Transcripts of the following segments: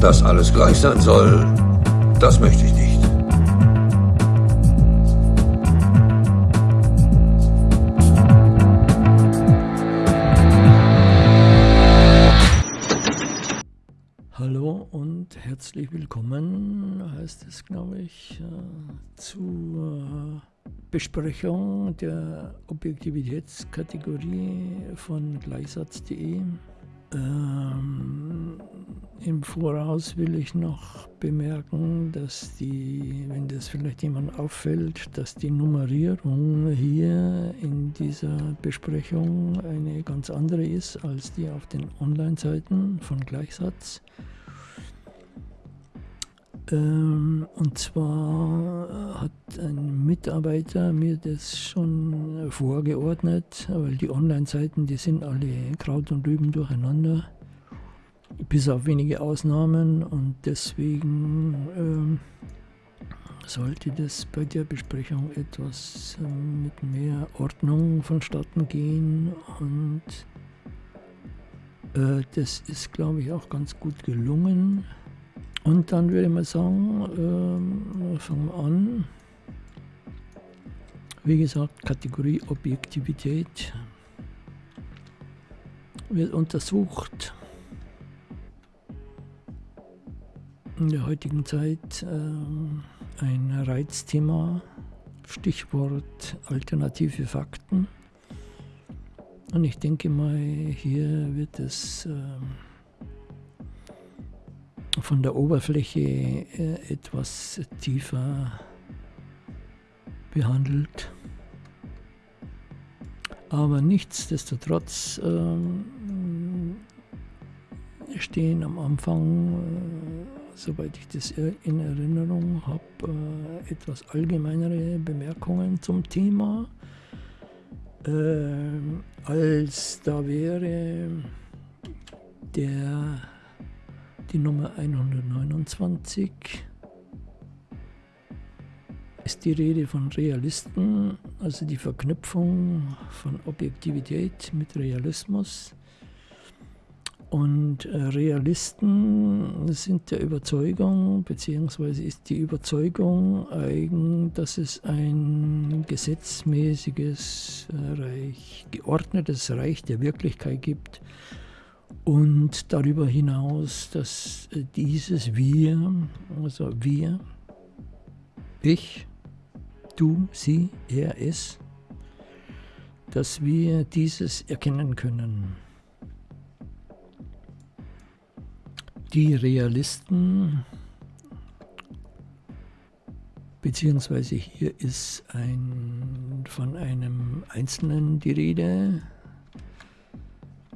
Dass alles gleich sein soll, das möchte ich nicht. Hallo und herzlich willkommen, heißt es, glaube ich, äh, zur Besprechung der Objektivitätskategorie von gleichsatz.de. Ähm, Im Voraus will ich noch bemerken, dass die, wenn das vielleicht jemand auffällt, dass die Nummerierung hier in dieser Besprechung eine ganz andere ist als die auf den Online-Seiten von Gleichsatz. Ähm, und zwar hat ein Mitarbeiter mir das schon vorgeordnet, weil die Online-Seiten, die sind alle Kraut und Rüben durcheinander, bis auf wenige Ausnahmen und deswegen ähm, sollte das bei der Besprechung etwas äh, mit mehr Ordnung vonstatten gehen und äh, das ist, glaube ich, auch ganz gut gelungen. Und dann würde ich mal sagen, ähm, fangen wir an. Wie gesagt, Kategorie Objektivität wird untersucht. In der heutigen Zeit äh, ein Reizthema, Stichwort alternative Fakten. Und ich denke mal, hier wird es äh, von der Oberfläche äh, etwas tiefer behandelt. Aber nichtsdestotrotz ähm, stehen am Anfang, äh, soweit ich das in Erinnerung habe, äh, etwas allgemeinere Bemerkungen zum Thema. Äh, als da wäre der die Nummer 129 ist die Rede von Realisten, also die Verknüpfung von Objektivität mit Realismus. Und äh, Realisten sind der Überzeugung, beziehungsweise ist die Überzeugung eigen, dass es ein gesetzmäßiges Reich, geordnetes Reich der Wirklichkeit gibt, und darüber hinaus, dass äh, dieses Wir, also wir, ich, du, sie, er, es, dass wir dieses erkennen können. Die Realisten, beziehungsweise hier ist ein, von einem Einzelnen die Rede,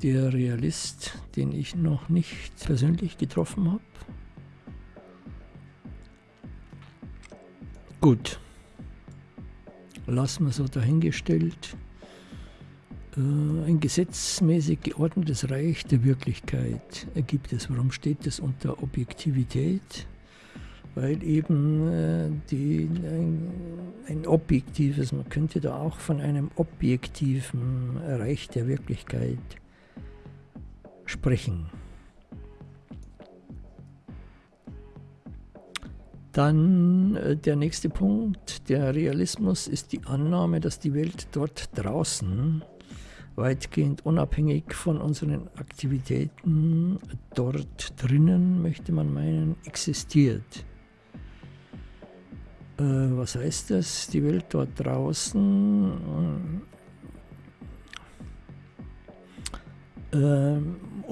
der Realist, den ich noch nicht persönlich getroffen habe. Gut, lassen wir so dahingestellt. Äh, ein gesetzmäßig geordnetes Reich der Wirklichkeit gibt es. Warum steht das unter Objektivität? Weil eben äh, die, ein, ein objektives, man könnte da auch von einem objektiven Reich der Wirklichkeit sprechen. Dann äh, der nächste Punkt, der Realismus ist die Annahme, dass die Welt dort draußen weitgehend unabhängig von unseren Aktivitäten dort drinnen, möchte man meinen, existiert. Äh, was heißt das? Die Welt dort draußen äh,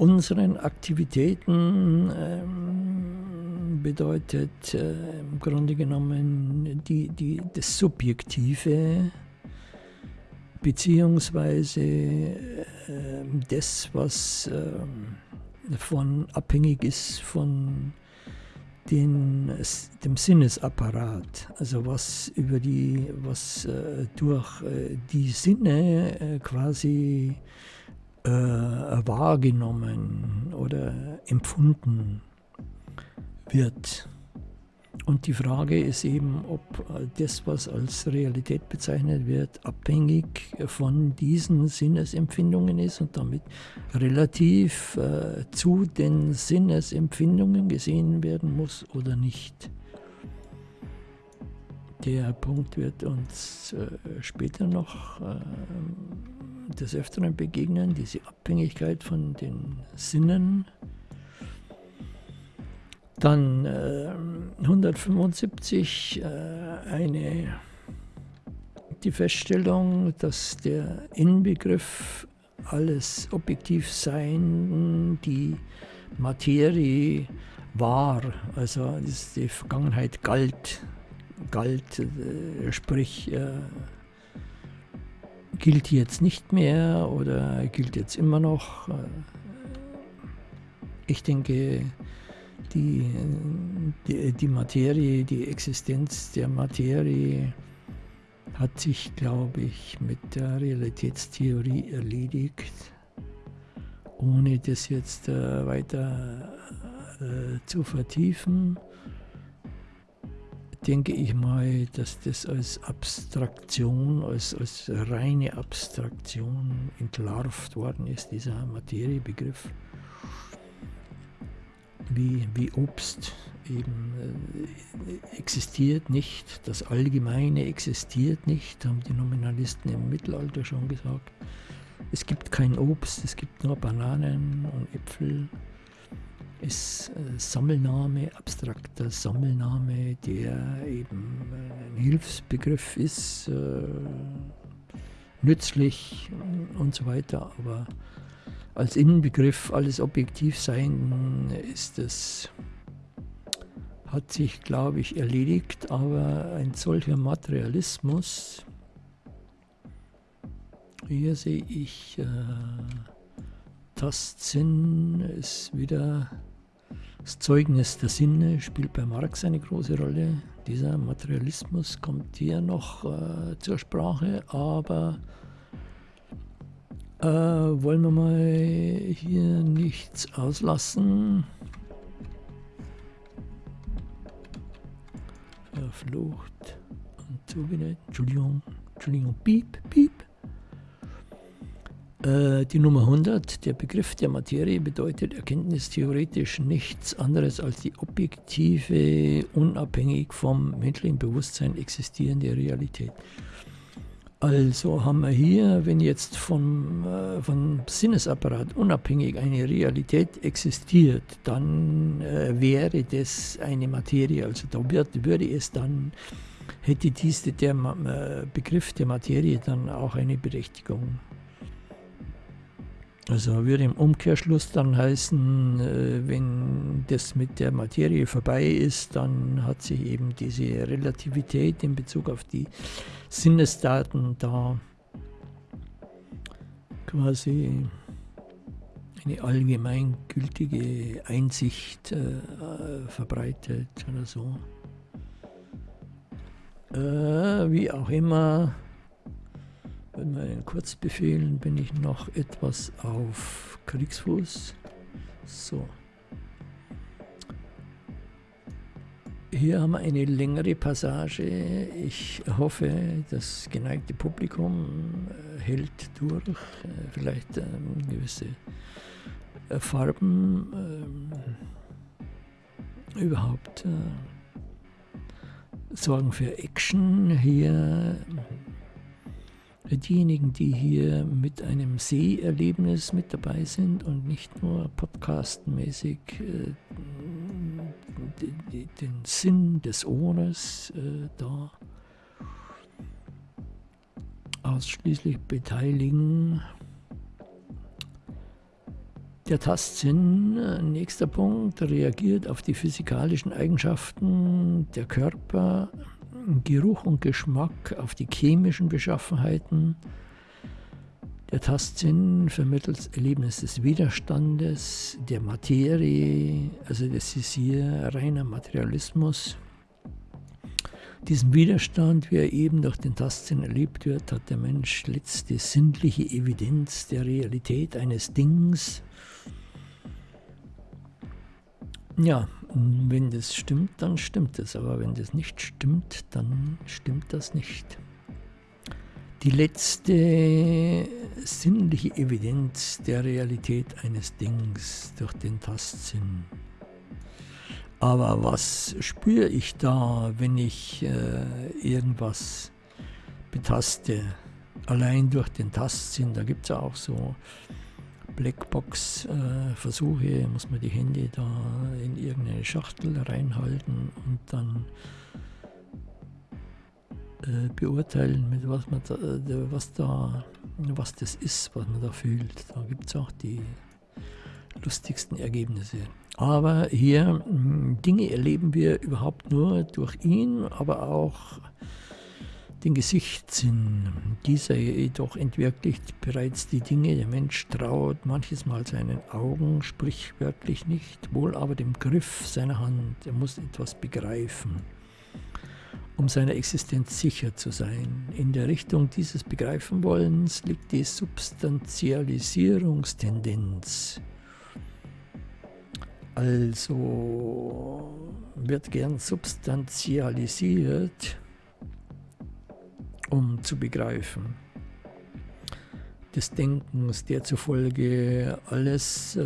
unseren Aktivitäten ähm, bedeutet äh, im Grunde genommen die, die, das Subjektive beziehungsweise äh, das, was äh, von abhängig ist von den, dem Sinnesapparat, also was über die, was äh, durch äh, die Sinne äh, quasi äh, wahrgenommen oder empfunden wird. Und die Frage ist eben, ob das, was als Realität bezeichnet wird, abhängig von diesen Sinnesempfindungen ist und damit relativ äh, zu den Sinnesempfindungen gesehen werden muss oder nicht. Der Punkt wird uns äh, später noch äh, des Öfteren begegnen, diese Abhängigkeit von den Sinnen. Dann äh, 175 äh, eine, die Feststellung, dass der Inbegriff alles objektiv sein, die Materie war, also die Vergangenheit galt, galt, äh, sprich äh, gilt jetzt nicht mehr oder gilt jetzt immer noch. Äh, ich denke, die, die, die Materie, die Existenz der Materie hat sich, glaube ich, mit der Realitätstheorie erledigt, ohne das jetzt weiter zu vertiefen denke ich mal, dass das als Abstraktion, als, als reine Abstraktion entlarvt worden ist, dieser Materiebegriff. Wie, wie Obst eben äh, existiert nicht, das Allgemeine existiert nicht, haben die Nominalisten im Mittelalter schon gesagt. Es gibt kein Obst, es gibt nur Bananen und Äpfel ist äh, Sammelname, abstrakter Sammelname, der eben ein Hilfsbegriff ist, äh, nützlich und so weiter, aber als Innenbegriff alles objektiv sein ist es hat sich, glaube ich, erledigt, aber ein solcher Materialismus, hier sehe ich, äh, Tastsinn ist wieder das Zeugnis der Sinne spielt bei Marx eine große Rolle. Dieser Materialismus kommt hier noch äh, zur Sprache, aber äh, wollen wir mal hier nichts auslassen. Verflucht und zugenäht. Entschuldigung, Entschuldigung, piep, piep. Äh, die Nummer 100, der Begriff der Materie bedeutet erkenntnistheoretisch nichts anderes als die objektive, unabhängig vom menschlichen Bewusstsein existierende Realität. Also haben wir hier, wenn jetzt vom, äh, vom Sinnesapparat unabhängig eine Realität existiert, dann äh, wäre das eine Materie. Also da wird, würde es dann, hätte diese, der äh, Begriff der Materie dann auch eine Berechtigung. Also würde im Umkehrschluss dann heißen, äh, wenn das mit der Materie vorbei ist, dann hat sich eben diese Relativität in Bezug auf die Sinnesdaten da quasi eine allgemeingültige Einsicht äh, verbreitet oder so. Äh, wie auch immer, bei meinen Kurzbefehlen bin ich noch etwas auf Kriegsfuß. So. Hier haben wir eine längere Passage. Ich hoffe, das geneigte Publikum äh, hält durch. Äh, vielleicht ähm, gewisse äh, Farben äh, überhaupt äh, sorgen für Action. Hier diejenigen, die hier mit einem Seherlebnis mit dabei sind und nicht nur podcastmäßig äh, den Sinn des Ohres äh, da ausschließlich beteiligen. Der Tastsinn, äh, nächster Punkt, reagiert auf die physikalischen Eigenschaften der Körper Geruch und Geschmack auf die chemischen Beschaffenheiten. Der Tastsinn vermittelt Erlebnis des Widerstandes, der Materie, also das ist hier reiner Materialismus. Diesen Widerstand, wie er eben durch den Tastsinn erlebt wird, hat der Mensch letzte sinnliche Evidenz der Realität eines Dings. Ja, Wenn das stimmt, dann stimmt es, aber wenn das nicht stimmt, dann stimmt das nicht. Die letzte sinnliche Evidenz der Realität eines Dings durch den Tastsinn. Aber was spüre ich da, wenn ich äh, irgendwas betaste? Allein durch den Tastsinn, da gibt es auch so Blackbox-Versuche, äh, muss man die Hände da in irgendeine Schachtel reinhalten und dann äh, beurteilen, mit was man da, äh, was da, was das ist, was man da fühlt. Da gibt es auch die lustigsten Ergebnisse. Aber hier Dinge erleben wir überhaupt nur durch ihn, aber auch den Gesichtssinn. Dieser jedoch entwirklicht bereits die Dinge. Der Mensch traut manches Mal seinen Augen, sprichwörtlich nicht, wohl aber dem Griff seiner Hand. Er muss etwas begreifen, um seiner Existenz sicher zu sein. In der Richtung dieses Begreifenwollens liegt die Substantialisierungstendenz. Also wird gern substantialisiert um zu begreifen. Des Denkens, der zufolge alles, äh,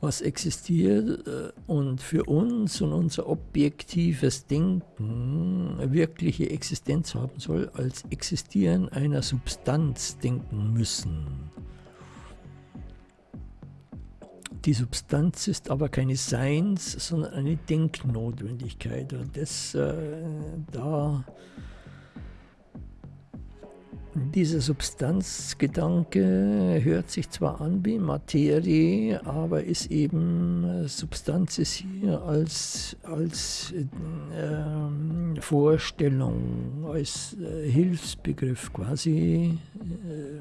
was existiert äh, und für uns und unser objektives Denken wirkliche Existenz haben soll, als Existieren einer Substanz denken müssen. Die Substanz ist aber keine Seins, sondern eine Denknotwendigkeit. Und das, äh, da, dieser Substanzgedanke hört sich zwar an wie Materie, aber ist eben, Substanz ist hier als, als äh, Vorstellung, als äh, Hilfsbegriff quasi. Äh,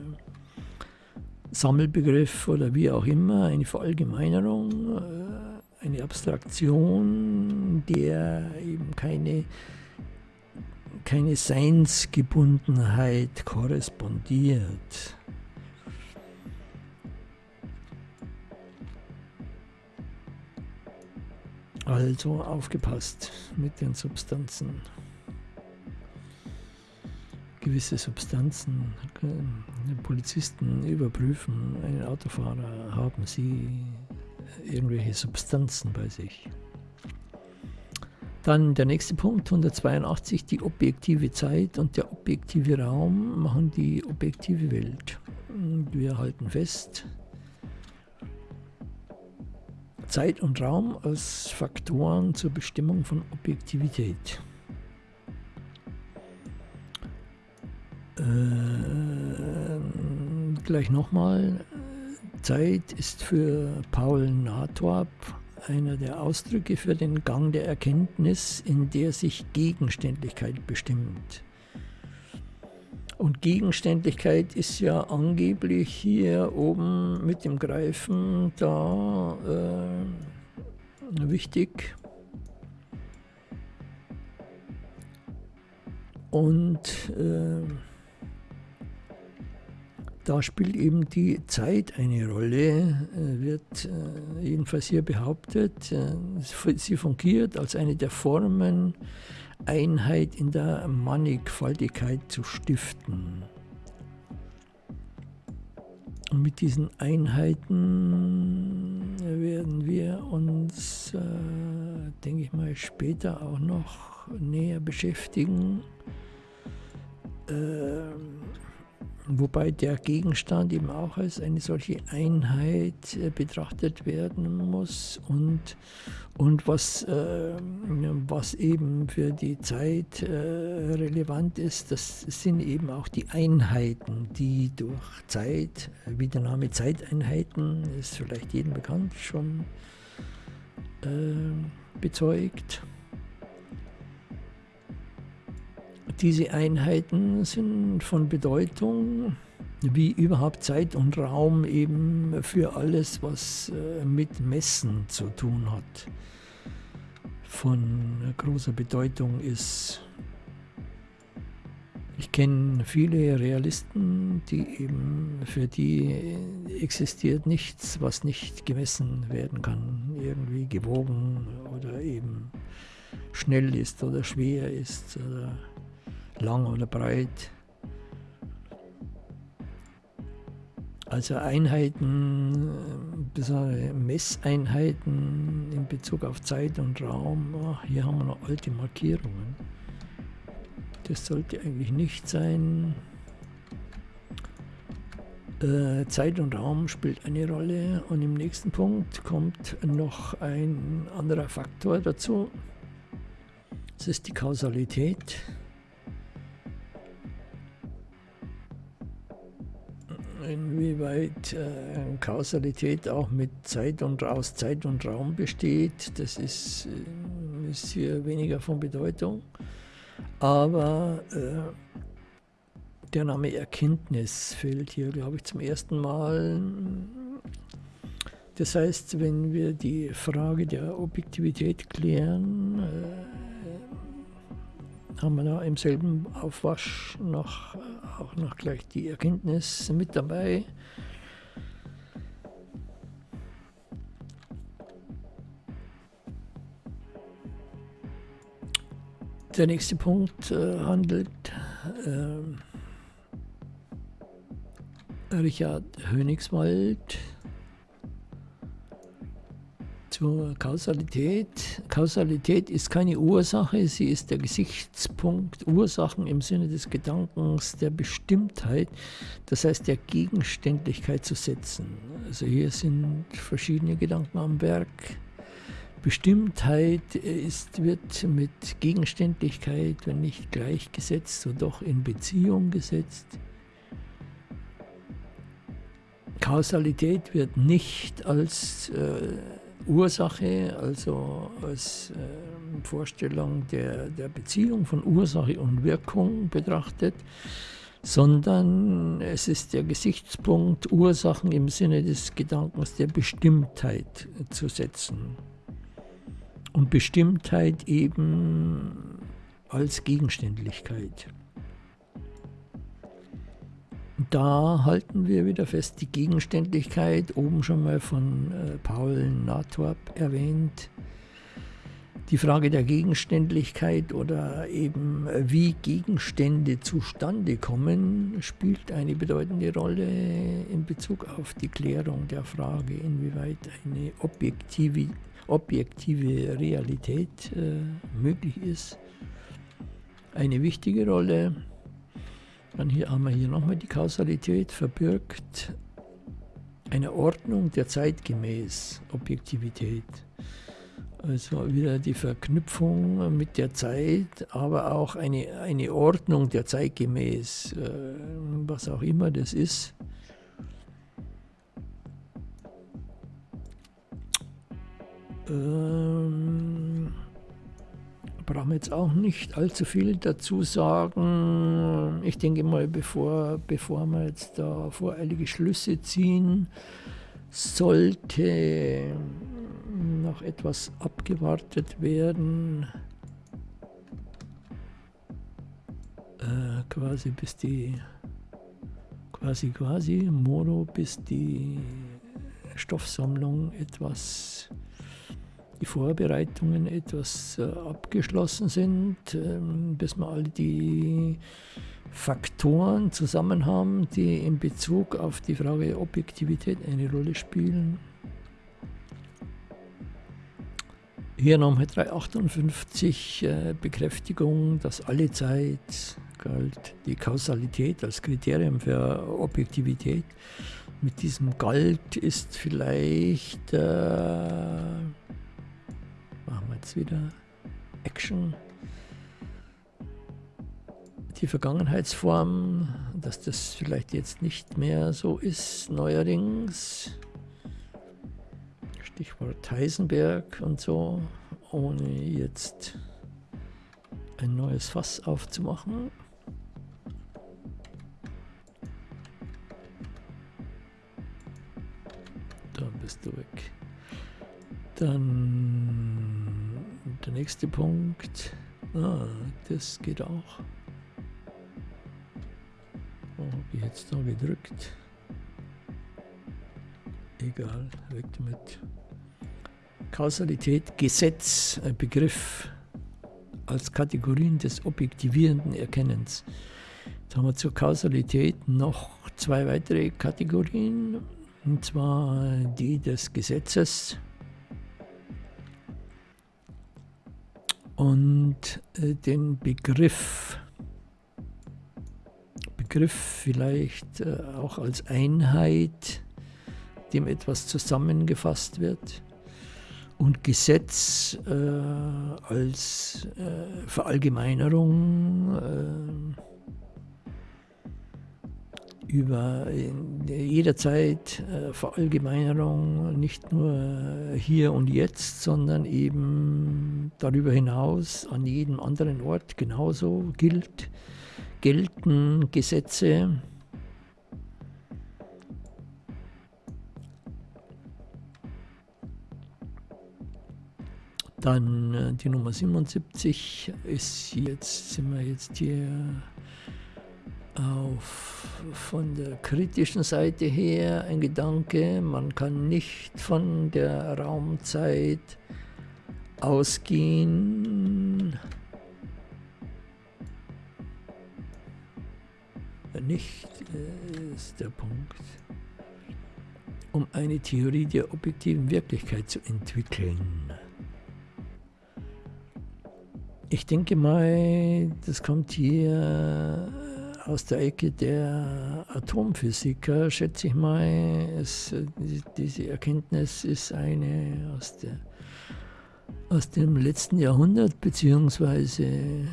Sammelbegriff oder wie auch immer, eine Verallgemeinerung, äh, eine Abstraktion, der eben keine, keine Seinsgebundenheit korrespondiert. Also aufgepasst mit den Substanzen gewisse Substanzen. Polizisten überprüfen einen Autofahrer, haben sie irgendwelche Substanzen bei sich. Dann der nächste Punkt, 182, die objektive Zeit und der objektive Raum machen die objektive Welt. Wir halten fest, Zeit und Raum als Faktoren zur Bestimmung von Objektivität. Äh, gleich nochmal. Zeit ist für Paul Nathorp einer der Ausdrücke für den Gang der Erkenntnis, in der sich Gegenständlichkeit bestimmt. Und Gegenständlichkeit ist ja angeblich hier oben mit dem Greifen da äh, wichtig. Und äh, da spielt eben die Zeit eine Rolle, äh, wird äh, jedenfalls hier behauptet. Äh, sie fungiert als eine der Formen, Einheit in der Mannigfaltigkeit zu stiften. Und mit diesen Einheiten werden wir uns, denke ich mal, später auch noch näher beschäftigen. Ähm, Wobei der Gegenstand eben auch als eine solche Einheit äh, betrachtet werden muss und, und was, äh, was eben für die Zeit äh, relevant ist, das sind eben auch die Einheiten, die durch Zeit, wie der Name Zeiteinheiten ist vielleicht jedem bekannt, schon äh, bezeugt. Diese Einheiten sind von Bedeutung, wie überhaupt Zeit und Raum eben für alles, was äh, mit Messen zu tun hat, von großer Bedeutung ist. Ich kenne viele Realisten, die eben für die existiert nichts, was nicht gemessen werden kann, irgendwie gewogen oder eben schnell ist oder schwer ist oder lang oder breit. Also Einheiten, besondere Messeinheiten in Bezug auf Zeit und Raum, ach, hier haben wir noch alte Markierungen. Das sollte eigentlich nicht sein. Äh, Zeit und Raum spielt eine Rolle und im nächsten Punkt kommt noch ein anderer Faktor dazu. Das ist die Kausalität. Inwieweit äh, Kausalität auch mit Zeit und aus Zeit und Raum besteht, das ist, äh, ist hier weniger von Bedeutung. Aber äh, der Name Erkenntnis fällt hier, glaube ich, zum ersten Mal. Das heißt, wenn wir die Frage der Objektivität klären, äh, haben wir da im selben Aufwasch noch, auch noch gleich die Erkenntnis mit dabei. Der nächste Punkt äh, handelt äh, Richard Hönigswald zur Kausalität. Kausalität ist keine Ursache, sie ist der Gesichtspunkt Ursachen im Sinne des Gedankens der Bestimmtheit, das heißt der Gegenständlichkeit zu setzen. Also hier sind verschiedene Gedanken am Werk. Bestimmtheit ist, wird mit Gegenständlichkeit, wenn nicht gleichgesetzt, so doch in Beziehung gesetzt. Kausalität wird nicht als äh, Ursache, also als äh, Vorstellung der, der Beziehung von Ursache und Wirkung betrachtet, sondern es ist der Gesichtspunkt, Ursachen im Sinne des Gedankens der Bestimmtheit zu setzen und Bestimmtheit eben als Gegenständlichkeit. Da halten wir wieder fest, die Gegenständlichkeit, oben schon mal von äh, Paul Nathorp erwähnt, die Frage der Gegenständlichkeit oder eben äh, wie Gegenstände zustande kommen, spielt eine bedeutende Rolle in Bezug auf die Klärung der Frage, inwieweit eine objektive objektive Realität äh, möglich ist. Eine wichtige Rolle. Dann hier haben wir hier nochmal die Kausalität verbirgt. Eine Ordnung der zeitgemäß Objektivität. Also wieder die Verknüpfung mit der Zeit, aber auch eine, eine Ordnung der zeitgemäß, äh, was auch immer das ist. Ähm, brauchen jetzt auch nicht allzu viel dazu sagen. Ich denke mal, bevor, bevor wir jetzt da voreilige Schlüsse ziehen, sollte noch etwas abgewartet werden. Äh, quasi bis die quasi quasi Moro bis die Stoffsammlung etwas die Vorbereitungen etwas äh, abgeschlossen sind, ähm, bis wir alle die Faktoren zusammen haben, die in Bezug auf die Frage Objektivität eine Rolle spielen. Hier nochmal 358 äh, Bekräftigung, dass alle Zeit galt die Kausalität als Kriterium für Objektivität. Mit diesem Galt ist vielleicht äh, Machen wir jetzt wieder Action. Die Vergangenheitsform, dass das vielleicht jetzt nicht mehr so ist, neuerdings. Stichwort Heisenberg und so, ohne jetzt ein neues Fass aufzumachen. Da bist du weg. Dann der nächste Punkt. Ah, das geht auch. Wo habe ich jetzt da gedrückt? Egal, weg damit. Kausalität, Gesetz, ein Begriff als Kategorien des objektivierenden Erkennens. Jetzt haben wir zur Kausalität noch zwei weitere Kategorien, und zwar die des Gesetzes und äh, den Begriff. Begriff vielleicht äh, auch als Einheit, dem etwas zusammengefasst wird und Gesetz äh, als äh, Verallgemeinerung äh, über jederzeit äh, Verallgemeinerung, nicht nur hier und jetzt, sondern eben darüber hinaus an jedem anderen Ort genauso gilt, gelten Gesetze. Dann äh, die Nummer 77 ist jetzt, sind wir jetzt hier auf, von der kritischen Seite her ein Gedanke, man kann nicht von der Raumzeit ausgehen, nicht äh, ist der Punkt, um eine Theorie der objektiven Wirklichkeit zu entwickeln. Ich denke mal, das kommt hier aus der Ecke der Atomphysiker, schätze ich mal. Es, diese Erkenntnis ist eine aus, der, aus dem letzten Jahrhundert, beziehungsweise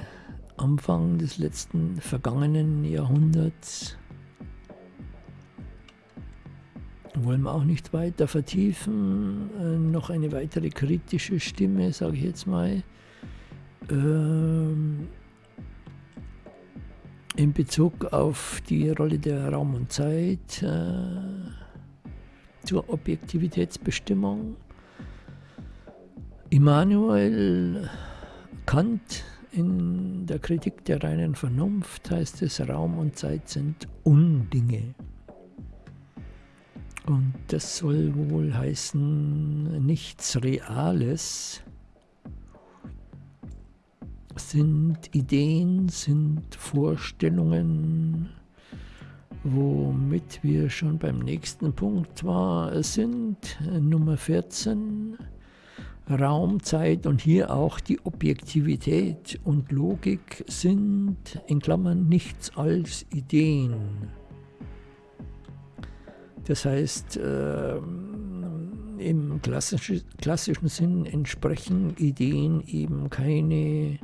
Anfang des letzten vergangenen Jahrhunderts. Wollen wir auch nicht weiter vertiefen. Äh, noch eine weitere kritische Stimme, sage ich jetzt mal. Ähm, in Bezug auf die Rolle der Raum und Zeit äh, zur Objektivitätsbestimmung. Immanuel Kant in der Kritik der reinen Vernunft heißt es, Raum und Zeit sind Undinge. Und das soll wohl heißen nichts Reales, sind Ideen, sind Vorstellungen, womit wir schon beim nächsten Punkt war, sind Nummer 14, Raum, Zeit und hier auch die Objektivität und Logik sind in Klammern nichts als Ideen. Das heißt, äh, im klassischen, klassischen Sinn entsprechen Ideen eben keine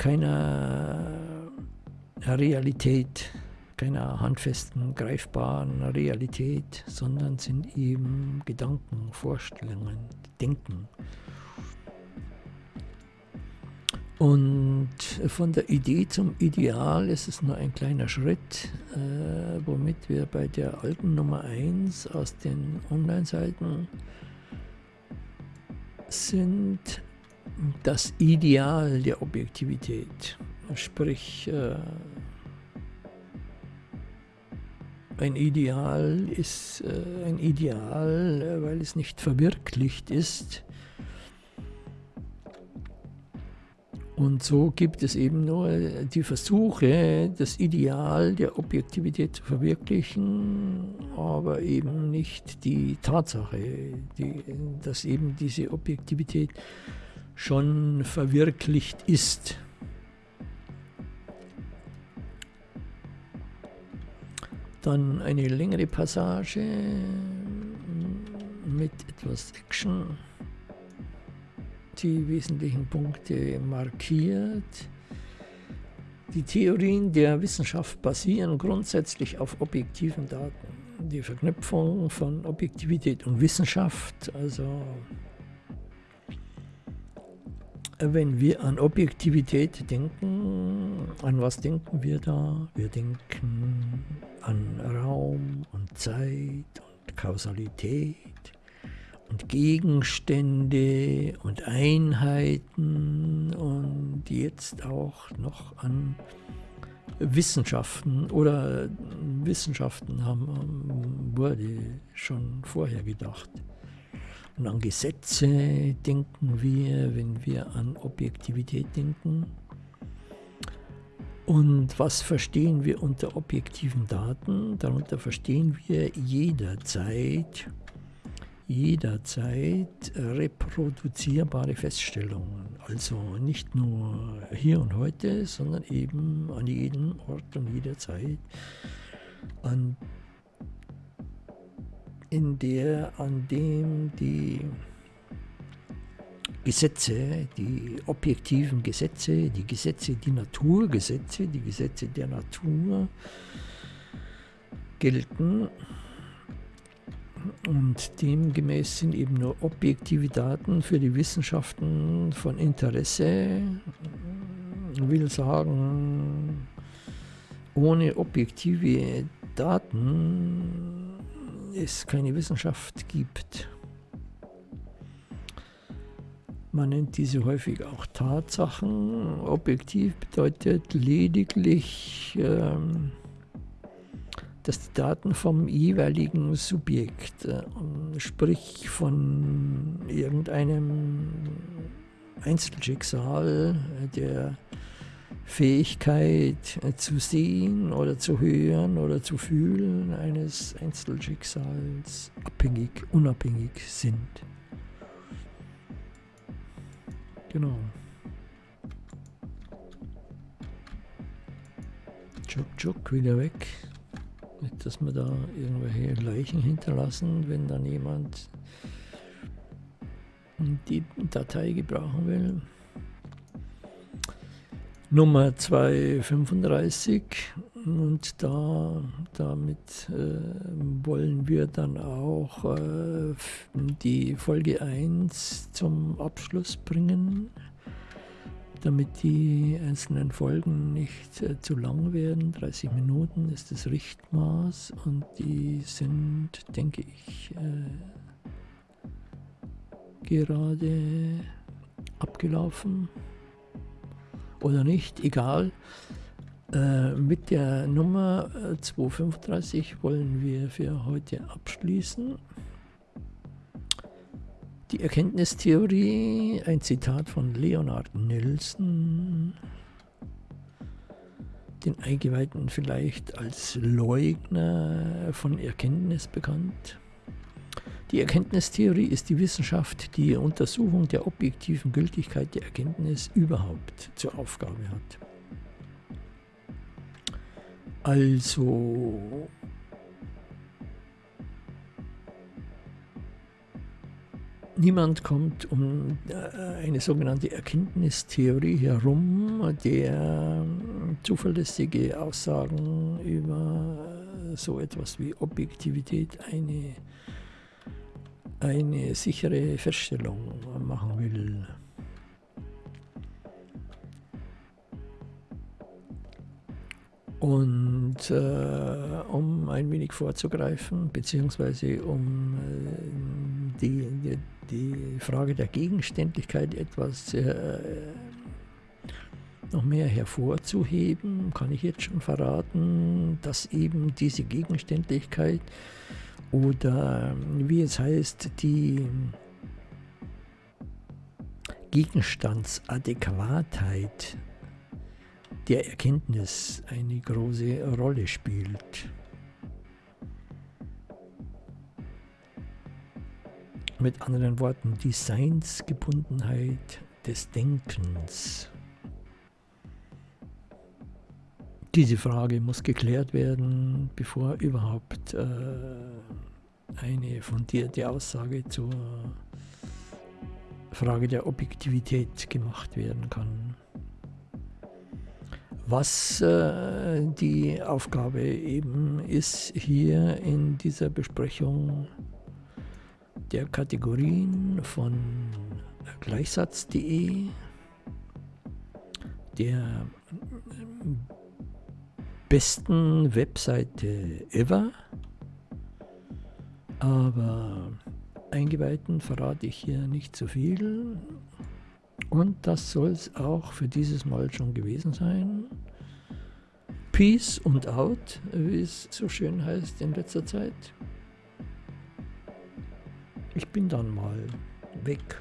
keiner Realität, keiner handfesten, greifbaren Realität, sondern sind eben Gedanken, Vorstellungen, Denken. Und von der Idee zum Ideal ist es nur ein kleiner Schritt, äh, womit wir bei der alten Nummer 1 aus den Online-Seiten sind das Ideal der Objektivität. Sprich, äh, ein Ideal ist äh, ein Ideal, äh, weil es nicht verwirklicht ist. Und so gibt es eben nur die Versuche, das Ideal der Objektivität zu verwirklichen, aber eben nicht die Tatsache, die, dass eben diese Objektivität schon verwirklicht ist. Dann eine längere Passage mit etwas Action, die wesentlichen Punkte markiert. Die Theorien der Wissenschaft basieren grundsätzlich auf objektiven Daten. Die Verknüpfung von Objektivität und Wissenschaft, also wenn wir an Objektivität denken, an was denken wir da? Wir denken an Raum und Zeit und Kausalität und Gegenstände und Einheiten und jetzt auch noch an Wissenschaften oder Wissenschaften haben, wurde schon vorher gedacht. Und an Gesetze denken wir, wenn wir an Objektivität denken. Und was verstehen wir unter objektiven Daten? Darunter verstehen wir jederzeit, jederzeit reproduzierbare Feststellungen. Also nicht nur hier und heute, sondern eben an jedem Ort und jeder Zeit, an, in der, an dem die Gesetze, die objektiven Gesetze, die Gesetze, die Naturgesetze, die Gesetze der Natur gelten. Und demgemäß sind eben nur objektive Daten für die Wissenschaften von Interesse. Ich will sagen, ohne objektive Daten es keine Wissenschaft gibt. Man nennt diese häufig auch Tatsachen. Objektiv bedeutet lediglich, ähm, dass die Daten vom jeweiligen Subjekt, äh, sprich von irgendeinem Einzelschicksal, der Fähigkeit äh, zu sehen oder zu hören oder zu fühlen eines Einzelschicksals abhängig, unabhängig sind. Genau. Tschuk, tschuk, wieder weg. Nicht, dass wir da irgendwelche Leichen hinterlassen, wenn dann jemand die Datei gebrauchen will. Nummer 235 und da damit äh, wollen wir dann auch äh, die Folge 1 zum Abschluss bringen, damit die einzelnen Folgen nicht äh, zu lang werden. 30 Minuten ist das Richtmaß und die sind, denke ich, äh, gerade abgelaufen oder nicht, egal. Äh, mit der Nummer 235 äh, wollen wir für heute abschließen. Die Erkenntnistheorie, ein Zitat von Leonard Nelson, den Eingeweihten vielleicht als Leugner von Erkenntnis bekannt. Die Erkenntnistheorie ist die Wissenschaft, die Untersuchung der objektiven Gültigkeit der Erkenntnis überhaupt zur Aufgabe hat. Also niemand kommt um äh, eine sogenannte Erkenntnistheorie herum, der zuverlässige Aussagen über so etwas wie Objektivität eine, eine sichere Feststellung machen will. Und äh, um ein wenig vorzugreifen, beziehungsweise um äh, die, die, die, Frage der Gegenständlichkeit etwas äh, noch mehr hervorzuheben, kann ich jetzt schon verraten, dass eben diese Gegenständlichkeit oder wie es heißt, die Gegenstandsadäquatheit der Erkenntnis eine große Rolle spielt. Mit anderen Worten, die Seinsgebundenheit des Denkens. Diese Frage muss geklärt werden, bevor überhaupt äh, eine fundierte Aussage zur Frage der Objektivität gemacht werden kann. Was äh, die Aufgabe eben ist hier in dieser Besprechung der Kategorien von gleichsatz.de, der besten Webseite ever, aber Eingeweihten verrate ich hier nicht zu viel. Und das soll es auch für dieses Mal schon gewesen sein. Peace und out, wie es so schön heißt in letzter Zeit. Ich bin dann mal weg.